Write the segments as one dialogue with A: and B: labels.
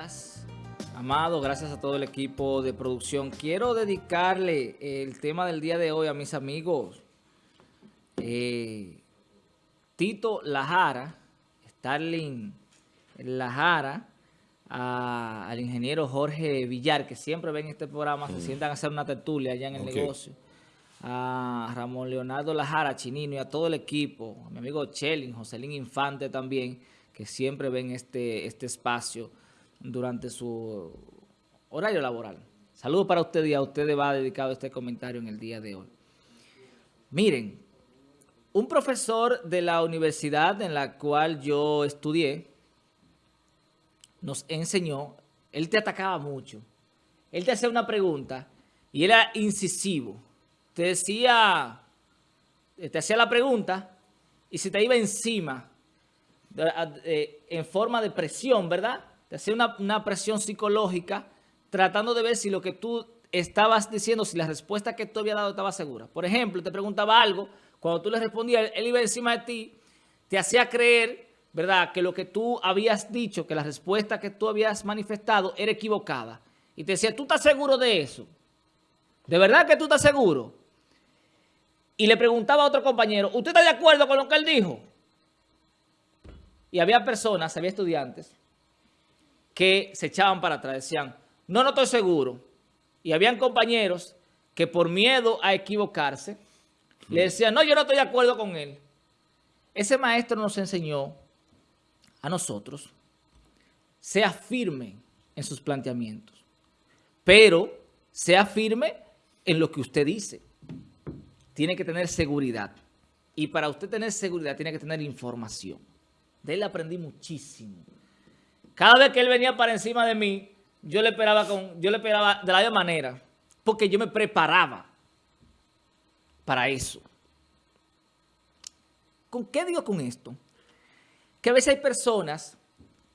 A: días, Amado, gracias a todo el equipo de producción. Quiero dedicarle el tema del día de hoy a mis amigos eh, Tito Lajara, Starling Lajara, al ingeniero Jorge Villar, que siempre ven este programa, se mm. sientan a hacer una tertulia allá en el negocio, a Ramón Leonardo Lajara, Chinino y a todo el equipo, a mi amigo Chelin, Joselín Infante también, que siempre ven este, este espacio durante su horario laboral. Saludos para ustedes y a ustedes va dedicado este comentario en el día de hoy. Miren, un profesor de la universidad en la cual yo estudié nos enseñó, él te atacaba mucho. Él te hacía una pregunta y era incisivo. Te decía, te hacía la pregunta y se te iba encima eh, en forma de presión, ¿verdad? Te hacía una, presión psicológica tratando de ver si lo que tú estabas diciendo, si la respuesta que tú habías dado estaba segura. Por ejemplo, te preguntaba algo, cuando tú le respondías, él iba encima de ti, te hacía creer, ¿verdad?, que lo que tú habías dicho, que la respuesta que tú habías manifestado era equivocada. Y te decía, ¿tú estás seguro de eso? ¿De verdad que tú estás seguro? Y le preguntaba a otro compañero, ¿usted está de acuerdo con lo que él dijo? Y había personas, había estudiantes que se echaban para atrás, decían, no, no estoy seguro. Y habían compañeros que por miedo a equivocarse, le decían, no, yo no estoy de acuerdo con él. Ese maestro nos enseñó a nosotros, sea firme en sus planteamientos, pero sea firme en lo que usted dice. Tiene que tener seguridad. Y para usted tener seguridad, tiene que tener información. De él aprendí muchísimo. Cada vez que él venía para encima de mí, yo le esperaba, con, yo le esperaba de la misma manera, porque yo me preparaba para eso. ¿Con qué digo con esto? Que a veces hay personas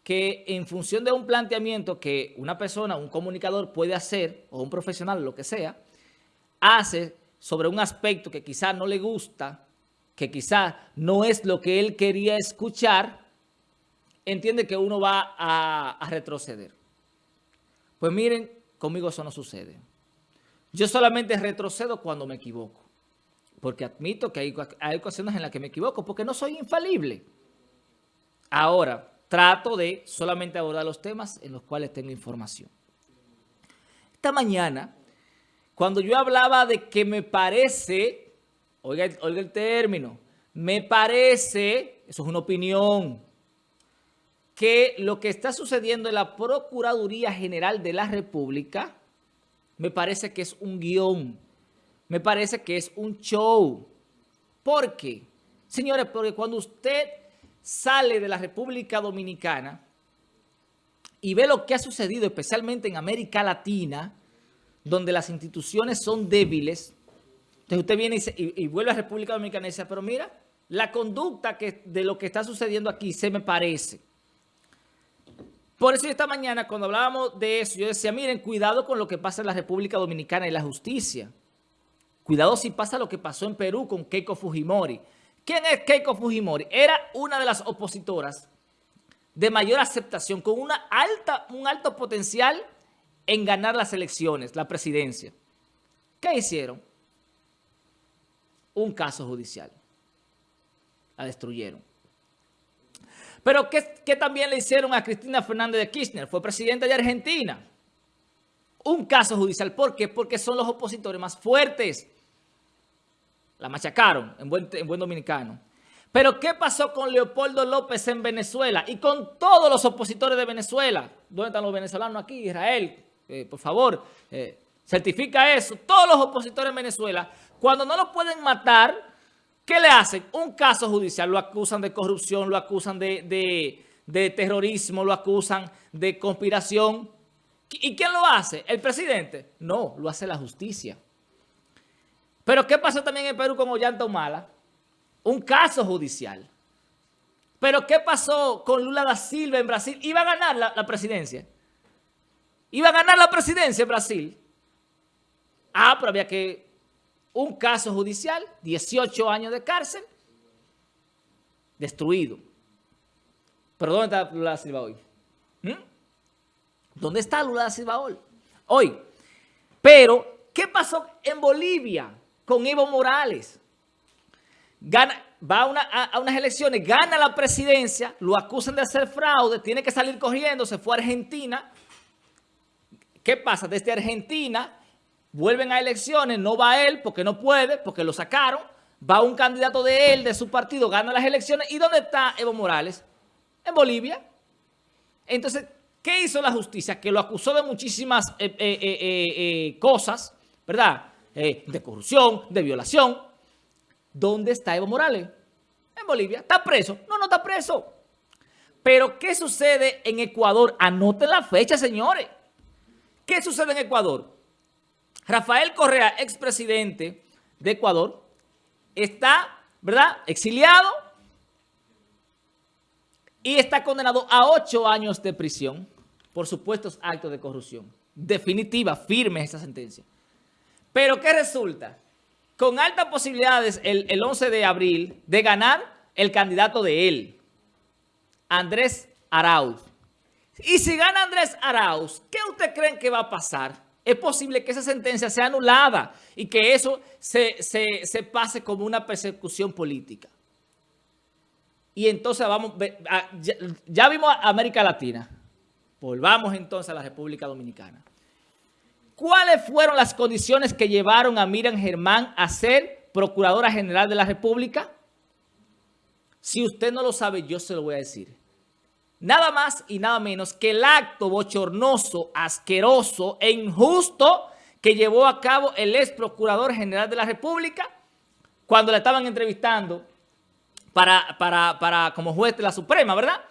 A: que en función de un planteamiento que una persona, un comunicador puede hacer, o un profesional, lo que sea, hace sobre un aspecto que quizás no le gusta, que quizá no es lo que él quería escuchar, entiende que uno va a, retroceder. Pues miren, conmigo eso no sucede. Yo solamente retrocedo cuando me equivoco. Porque admito que hay, hay ocasiones en las que me equivoco, porque no soy infalible. Ahora, trato de solamente abordar los temas en los cuales tengo información. Esta mañana, cuando yo hablaba de que me parece Oiga, el término. Me parece, eso es una opinión, que lo que está sucediendo en la Procuraduría General de la República, me parece que es un guion, me parece que es un show. ¿Por qué? Señores, porque cuando usted sale de la República Dominicana y ve lo que ha sucedido, especialmente en América Latina, donde las instituciones son débiles, entonces usted viene y, vuelve a República Dominicana y dice, pero mira, la conducta de lo que está sucediendo aquí se me parece. Por eso esta mañana cuando hablábamos de eso, yo decía, miren, cuidado con lo que pasa en la República Dominicana y la justicia. Cuidado si pasa lo que pasó en Perú con Keiko Fujimori. ¿Quién es Keiko Fujimori? Era una de las opositoras de mayor aceptación, con una alta, un alto potencial en ganar las elecciones, la presidencia. ¿Qué hicieron? un caso judicial. La destruyeron. Pero ¿qué, también le hicieron a Cristina Fernández de Kirchner? Fue presidenta de Argentina. Un caso judicial. ¿Por qué? Porque son los opositores más fuertes. La machacaron en buen, en buen dominicano. Pero ¿qué pasó con Leopoldo López en Venezuela? Y con todos los opositores de Venezuela. ¿Dónde están los venezolanos aquí? Israel, eh, por favor, eh, certifica eso. Todos los opositores en Venezuela cuando no lo pueden matar, ¿qué le hacen? Un caso judicial, lo acusan de corrupción, lo acusan de, terrorismo, lo acusan de conspiración. ¿Y quién lo hace? ¿El presidente? No, lo hace la justicia. Pero ¿qué pasó también en Perú con Ollanta Humala? Un caso judicial. Pero ¿qué pasó con Lula da Silva en Brasil? Iba a ganar la, la presidencia. Iba a ganar la presidencia en Brasil. Ah, pero había que un caso judicial, 18 años de cárcel, destruido. ¿Pero dónde está Lula Silva hoy? ¿Mm? ¿Dónde está Lula da Silva hoy? Pero, ¿qué pasó en Bolivia con Evo Morales? Gana, va a, unas elecciones, gana la presidencia, lo acusan de hacer fraude, tiene que salir corriendo, se fue a Argentina. ¿Qué pasa? Desde Argentina vuelven a elecciones, no va él porque no puede, porque lo sacaron. Va un candidato de él, de su partido, gana las elecciones. ¿Y dónde está Evo Morales? En Bolivia. Entonces, ¿qué hizo la justicia? Que lo acusó de muchísimas eh, eh, eh, cosas, ¿verdad? de corrupción, de violación. ¿Dónde está Evo Morales? En Bolivia. ¿Está preso? No, no está preso. Pero, ¿qué sucede en Ecuador? Anoten la fecha, señores. ¿Qué sucede en Ecuador? Rafael Correa, expresidente de Ecuador, está, ¿verdad?, exiliado y está condenado a ocho años de prisión por supuestos actos de corrupción. Definitiva, firme esa sentencia. Pero ¿qué resulta? Con altas posibilidades el, el 11 de abril de ganar el candidato de él, Andrés Arauz. Y si gana Andrés Arauz, ¿qué usted creen que va a pasar? Es posible que esa sentencia sea anulada y que eso se, se pase como una persecución política. Y entonces vamos, ya, ya vimos a América Latina. Volvamos entonces a la República Dominicana. ¿Cuáles fueron las condiciones que llevaron a Miriam Germán a ser Procuradora General de la República? Si usted no lo sabe, yo se lo voy a decir. Nada más y nada menos que el acto bochornoso, asqueroso e injusto que llevó a cabo el ex Procurador General de la República cuando le estaban entrevistando para, para, como juez de la Suprema, ¿verdad?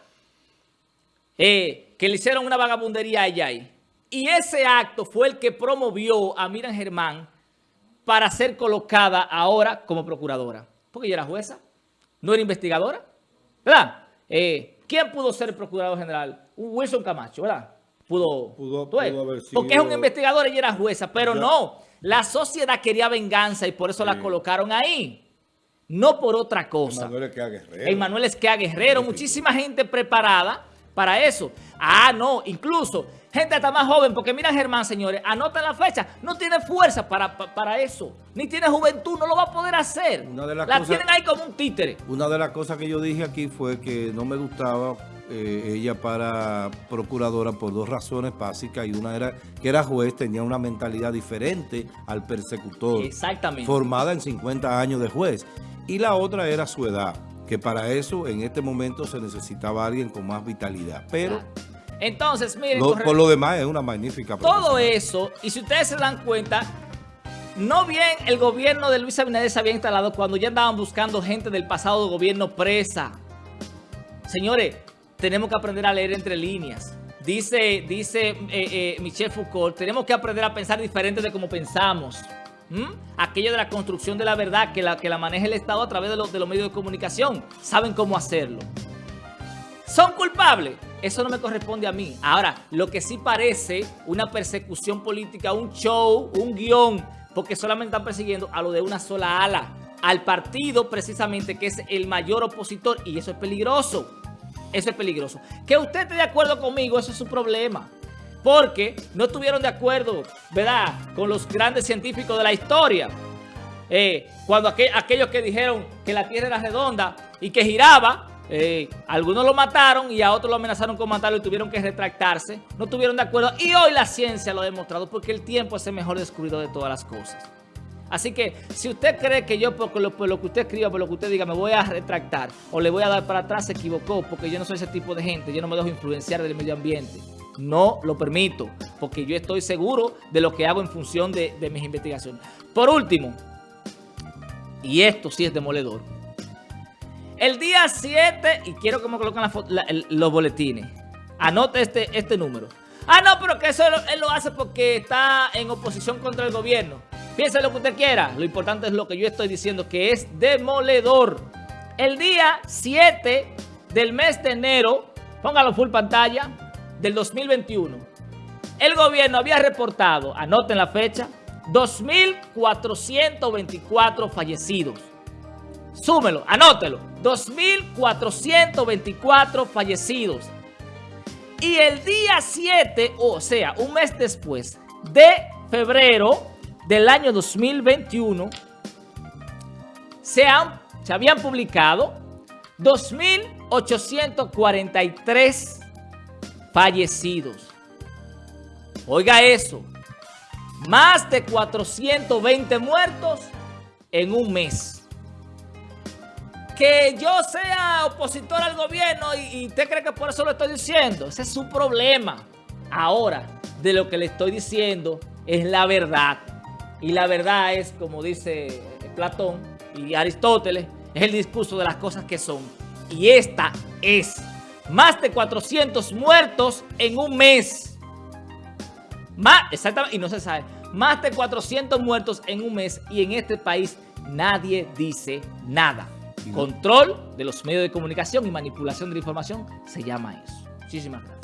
A: Eh, que le hicieron una vagabundería a ahí. Y ese acto fue el que promovió a Miriam Germán para ser colocada ahora como procuradora. Porque ella era jueza, no era investigadora, ¿verdad? Eh, ¿Quién pudo ser procurador general? Wilson Camacho, ¿verdad? Pudo, pudo, haber sido... Porque es un investigador y era jueza, pero no. La sociedad quería venganza y por eso la colocaron ahí no por otra cosa. Emanuel Esquea Guerrero. Emanuel Esquea Guerrero, muchísima gente preparada para eso. Ah, no, incluso gente hasta más joven, porque mira Germán, señores, anota la fecha, no tiene fuerza para, para, eso, ni tiene juventud, no lo va a poder hacer. la tienen ahí como un títere.
B: Una de las cosas que yo dije aquí fue que no me gustaba eh, ella para procuradora por dos razones básicas y una era que era juez, tenía una mentalidad diferente al persecutor.
A: Exactamente.
B: Formada en 50 años de juez y la otra era su edad, que para eso en este momento se necesitaba alguien con más vitalidad. Pero...
A: Entonces, miren...
B: por lo demás es una magnífica
A: Todo eso, y si ustedes se dan cuenta, no bien el gobierno de Luis Abinader se había instalado cuando ya andaban buscando gente del pasado gobierno presa. Señores, tenemos que aprender a leer entre líneas. Dice, dice eh, eh, Michel Foucault, tenemos que aprender a pensar diferente de como pensamos. ¿Mm? Aquello de la construcción de la verdad que la, que la maneja el Estado a través de, los, de los medios de comunicación. Saben cómo hacerlo. ¿Son culpables? Eso no me corresponde a mí. Ahora, lo que sí parece una persecución política, un show, un guion, porque solamente están persiguiendo a lo de una sola ala, al partido precisamente que es el mayor opositor y eso es peligroso. Eso es peligroso. Que usted esté de acuerdo conmigo, eso es su problema porque no estuvieron de acuerdo, ¿verdad?, con los grandes científicos de la historia. Eh, cuando aquellos que dijeron que la Tierra era redonda y que giraba, eh, algunos lo mataron y a otros lo amenazaron con matarlo y tuvieron que retractarse. No estuvieron de acuerdo y hoy la ciencia lo ha demostrado porque el tiempo es el mejor descubridor de todas las cosas. Así que si usted cree que yo por lo, por lo, que usted escriba, por lo que usted diga, me voy a retractar o le voy a dar para atrás, se equivocó porque yo no soy ese tipo de gente, yo no me dejo influenciar del medio ambiente. No lo permito, porque yo estoy seguro de lo que hago en función de, mis investigaciones. Por último, y esto sí es demoledor, el día 7, y quiero que me coloquen los boletines, anote este, este número. Ah, no, pero que eso él lo hace porque está en oposición contra el gobierno. Piense lo que usted quiera. Lo importante es lo que yo estoy diciendo, que es demoledor. El día 7 del mes de enero, póngalo full pantalla, del 2021, el gobierno había reportado, anoten la fecha, 2.424 fallecidos. Súmelo, anótelo, 2.424 fallecidos. Y el día 7, o sea, un mes después de febrero del año 2021, se, han, se habían publicado 2.843 fallecidos. Oiga eso, más de 420 muertos en un mes. Que yo sea opositor al gobierno y, y usted cree que por eso lo estoy diciendo, ese es su problema. Ahora, de lo que le estoy diciendo es la verdad. Y la verdad es, como dice Platón y Aristóteles, es el discurso de las cosas que son. Y esta es más de 400 muertos en un mes. Más, exactamente, y no se sabe. Más de 400 muertos en un mes y en este país nadie dice nada. Control de los medios de comunicación y manipulación de la información se llama eso. Muchísimas gracias.